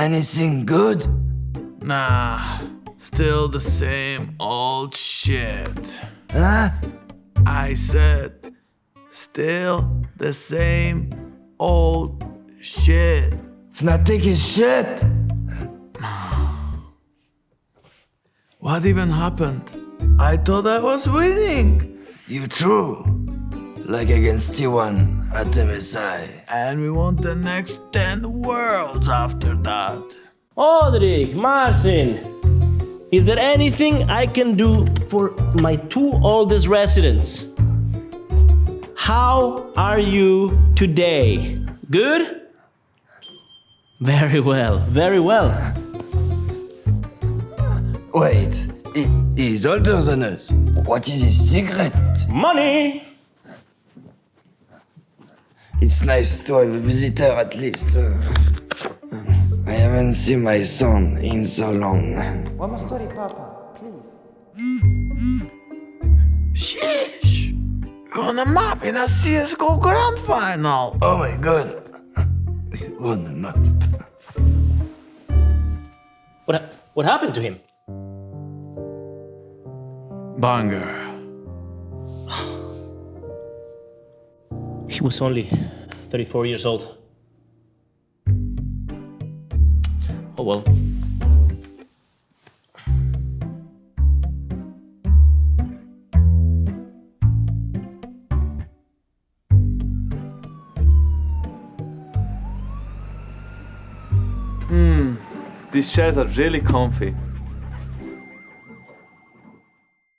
Anything good? Nah, still the same old shit. Huh? I said, still the same old shit. Fnatic is shit. What even happened? I thought I was winning. You true. Like against T1 at MSI. And we want the next 10 worlds after that. Odrik, Marcin, is there anything I can do for my two oldest residents? How are you today? Good? Very well, very well. Wait, he, he's older than us. What is his secret? Money! It's nice to have a visitor at least. Uh, I haven't seen my son in so long. One more story, Papa, please. Sheesh! We're on the map in a CSGO Grand Final! Oh my god. On the map. What, ha- what happened to him? Banger. He was only 34 years old. Oh well. Hmm. These chairs are really comfy.